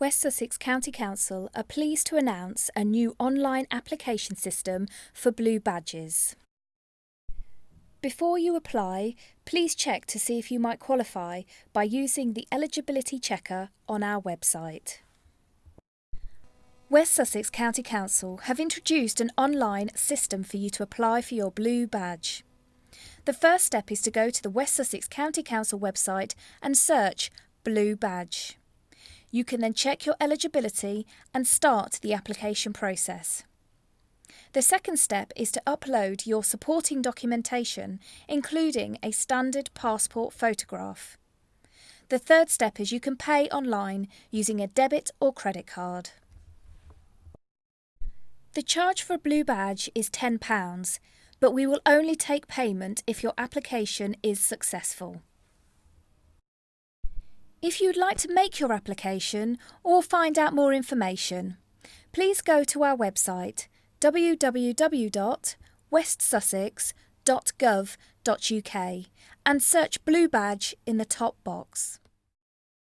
West Sussex County Council are pleased to announce a new online application system for blue badges. Before you apply, please check to see if you might qualify by using the eligibility checker on our website. West Sussex County Council have introduced an online system for you to apply for your blue badge. The first step is to go to the West Sussex County Council website and search Blue Badge. You can then check your eligibility and start the application process. The second step is to upload your supporting documentation, including a standard passport photograph. The third step is you can pay online using a debit or credit card. The charge for a blue badge is £10, but we will only take payment if your application is successful. If you'd like to make your application or find out more information, please go to our website www.westsussex.gov.uk and search Blue Badge in the top box.